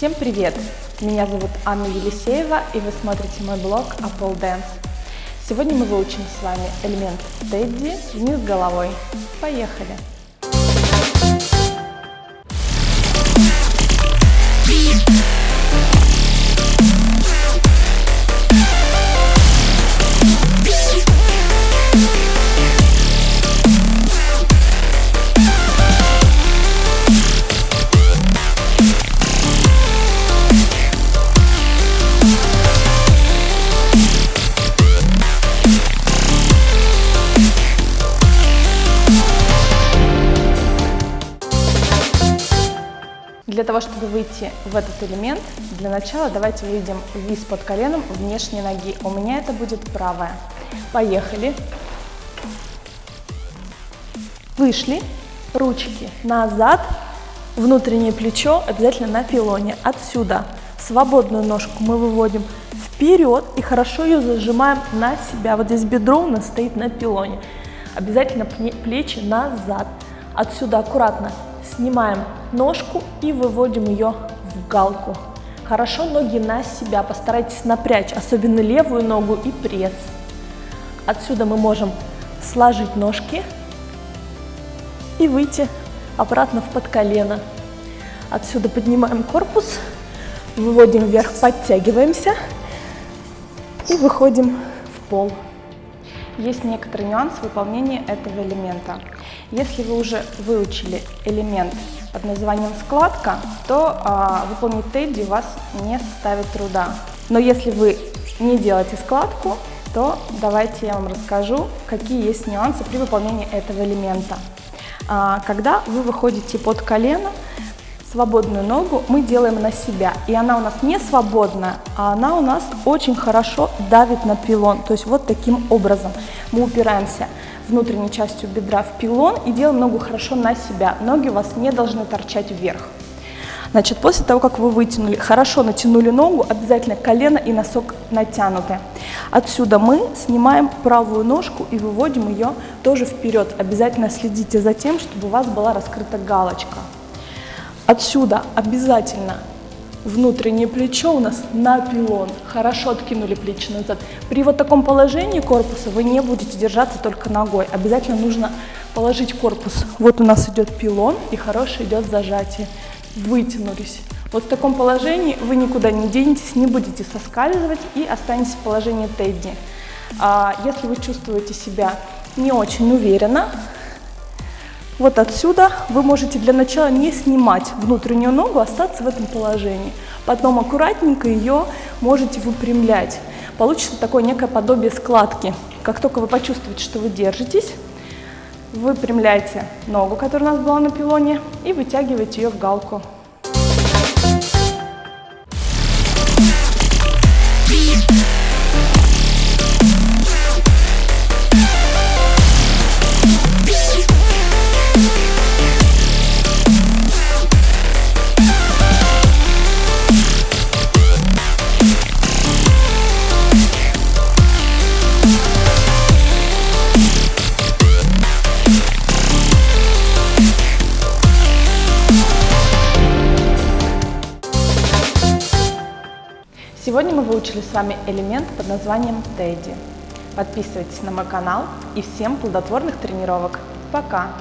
Всем привет! Меня зовут Анна Елисеева и вы смотрите мой блог Apple Dance. Сегодня мы выучим с вами элемент Тедди вниз головой. Поехали! Того, чтобы выйти в этот элемент, для начала давайте выведем вниз под коленом внешней ноги. У меня это будет правая. Поехали. Вышли. Ручки назад. Внутреннее плечо обязательно на пилоне. Отсюда свободную ножку мы выводим вперед и хорошо ее зажимаем на себя. Вот здесь бедро у нас стоит на пилоне. Обязательно плечи назад. Отсюда аккуратно Снимаем ножку и выводим ее в галку. Хорошо ноги на себя, постарайтесь напрячь, особенно левую ногу и пресс. Отсюда мы можем сложить ножки и выйти обратно в под колено. Отсюда поднимаем корпус, выводим вверх, подтягиваемся и выходим в пол. Есть некоторый нюанс выполнения этого элемента. Если вы уже выучили элемент под названием складка, то а, выполнить тедди вас не составит труда. Но если вы не делаете складку, то давайте я вам расскажу, какие есть нюансы при выполнении этого элемента. А, когда вы выходите под колено, свободную ногу мы делаем на себя. И она у нас не свободная, а она у нас очень хорошо давит на пилон. То есть вот таким образом мы упираемся внутренней частью бедра в пилон и делаем ногу хорошо на себя. Ноги у вас не должны торчать вверх. Значит, после того, как вы вытянули, хорошо натянули ногу, обязательно колено и носок натянуты. Отсюда мы снимаем правую ножку и выводим ее тоже вперед. Обязательно следите за тем, чтобы у вас была раскрыта галочка. Отсюда обязательно внутреннее плечо у нас на пилон. Хорошо откинули плечи назад. При вот таком положении корпуса вы не будете держаться только ногой. Обязательно нужно положить корпус. Вот у нас идет пилон и хорошее идет зажатие. Вытянулись. Вот в таком положении вы никуда не денетесь, не будете соскальзывать и останетесь в положении Тедди. А если вы чувствуете себя не очень уверенно, вот отсюда вы можете для начала не снимать внутреннюю ногу, остаться в этом положении. Потом аккуратненько ее можете выпрямлять. Получится такое некое подобие складки. Как только вы почувствуете, что вы держитесь, выпрямляйте ногу, которая у нас была на пилоне, и вытягиваете ее в галку. Сегодня мы выучили с вами элемент под названием Тедди. Подписывайтесь на мой канал и всем плодотворных тренировок. Пока!